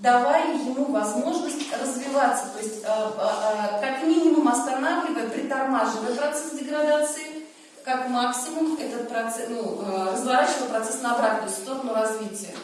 давая ему возможность развиваться, то есть э, э, как минимум останавливая, притормаживая процесс деградации, как максимум этот процесс, ну, разворачивая процесс на обратную сторону развития.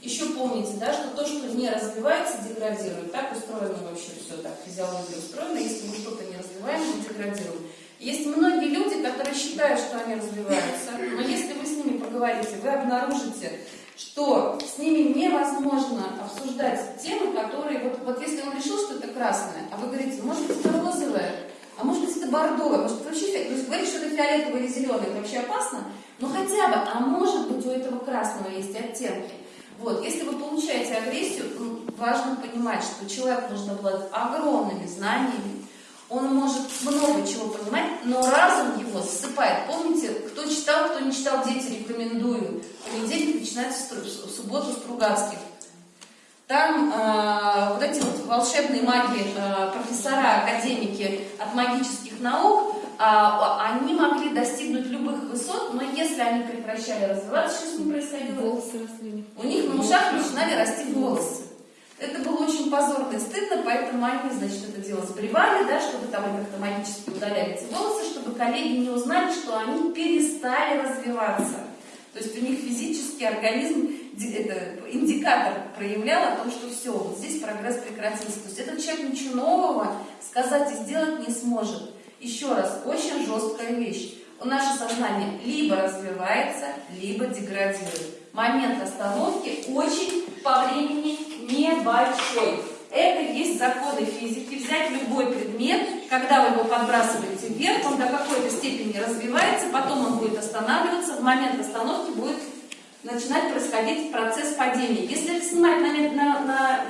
Еще помните, да, что то, что не развивается, деградирует. Так устроено вообще все, так физиология устроена. Если мы что-то не развиваем, мы деградируем. Есть многие люди, которые считают, что они развиваются, но если вы с ними поговорите, вы обнаружите, что с ними невозможно обсуждать темы, которые, вот, вот если он решил, что это красное, а вы говорите, может быть, это розовое, а может быть, это бордовое, может быть, вообще, то есть говорить, что это фиолетовое или зеленое, это вообще опасно, но хотя бы, а может быть, у этого красного есть оттенки. Вот, если вы получаете агрессию, ну, важно понимать, что человек нужно обладать огромными знаниями, он может много чего понимать, но разум его засыпает. Помните, кто читал, кто не читал, дети, рекомендую. Понедельник начинается в субботу Стругацких. Там э, вот эти вот волшебные маги, э, профессора, академики от магических наук, э, они могли достигнуть любых высот, но если они прекращали развиваться, что с ним происходило? Волосы росли. У них на ушах начинали расти волосы. Это было очень позорно и стыдно, поэтому они, значит, это дело сбривали, да, чтобы там как-то магически удаляли эти волосы, чтобы коллеги не узнали, что они перестали развиваться. То есть у них физический организм, это, индикатор проявлял о том, что все, вот здесь прогресс прекратился. То есть этот человек ничего нового сказать и сделать не сможет. Еще раз, очень жесткая вещь. У Наше сознание либо развивается, либо деградирует. Момент остановки очень по времени небольшой. Это есть законы физики. Взять любой предмет, когда вы его подбрасываете вверх, он до какой-то степени развивается, потом он будет останавливаться, в момент остановки будет начинать происходить процесс падения. Если снимать на, на, на,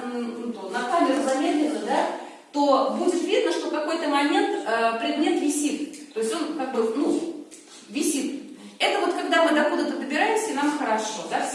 на камеру замедленно, да, то будет видно, что в какой-то момент э, предмет висит. То есть он как бы, ну, висит. Это вот когда мы до куда-то добираемся, и нам хорошо. Да?